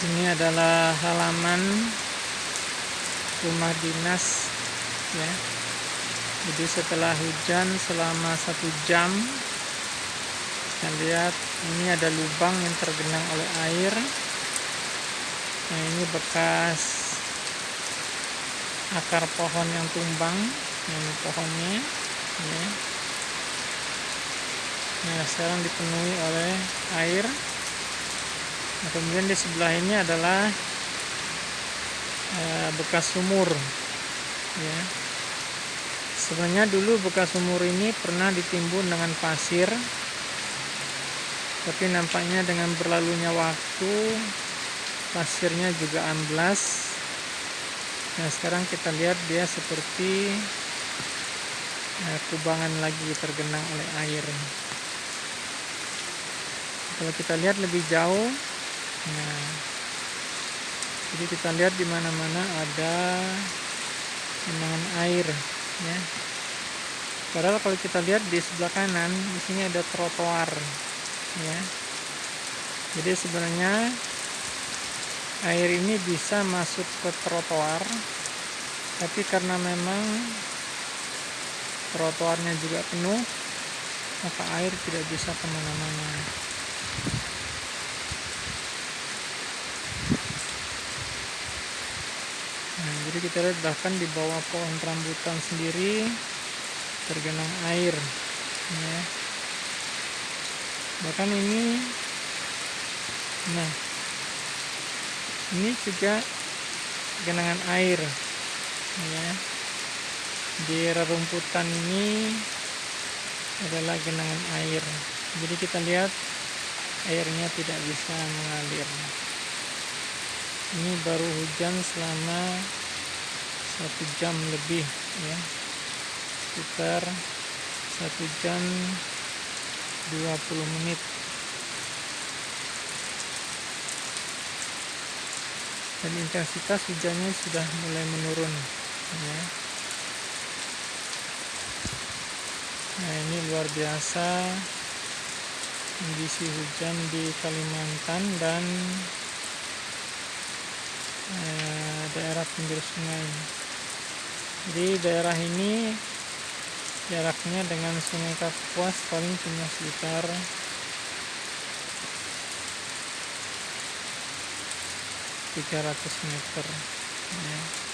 ini adalah halaman rumah dinas ya. Jadi setelah hujan selama satu jam kita lihat ini ada lubang yang tergenang oleh air. Nah ini bekas akar pohon yang tumbang ini pohonnya ya. nah sekarang dipenuhi oleh air nah, kemudian di sebelah ini adalah eh, bekas sumur. Ya. Sebenarnya dulu bekas sumur ini pernah ditimbun dengan pasir tapi nampaknya dengan berlalunya waktu pasirnya juga amblas. Nah sekarang kita lihat dia seperti eh, kubangan lagi tergenang oleh air. Kalau kita lihat lebih jauh Nah, jadi kita lihat di mana-mana ada genangan air, ya. Padahal kalau kita lihat di sebelah kanan, di sini ada trotoar, ya. Jadi sebenarnya air ini bisa masuk ke trotoar, tapi karena memang trotoarnya juga penuh, maka air tidak bisa ke mana-mana. Jadi kita lihat bahkan di bawah pohon rambutan sendiri tergenang air. Ya. Bahkan ini, nah, ini juga genangan air. Ya. Di rerumputan ini adalah genangan air. Jadi kita lihat airnya tidak bisa mengalir ini baru hujan selama satu jam lebih ya. Sekitar satu jam 20 menit. Dan intensitas hujannya sudah mulai menurun ya. Nah ini luar biasa kondisi hujan di Kalimantan dan Eh, daerah pinggir sungai jadi daerah ini jaraknya dengan sungai Kapuas paling cuma sekitar 300 meter ya.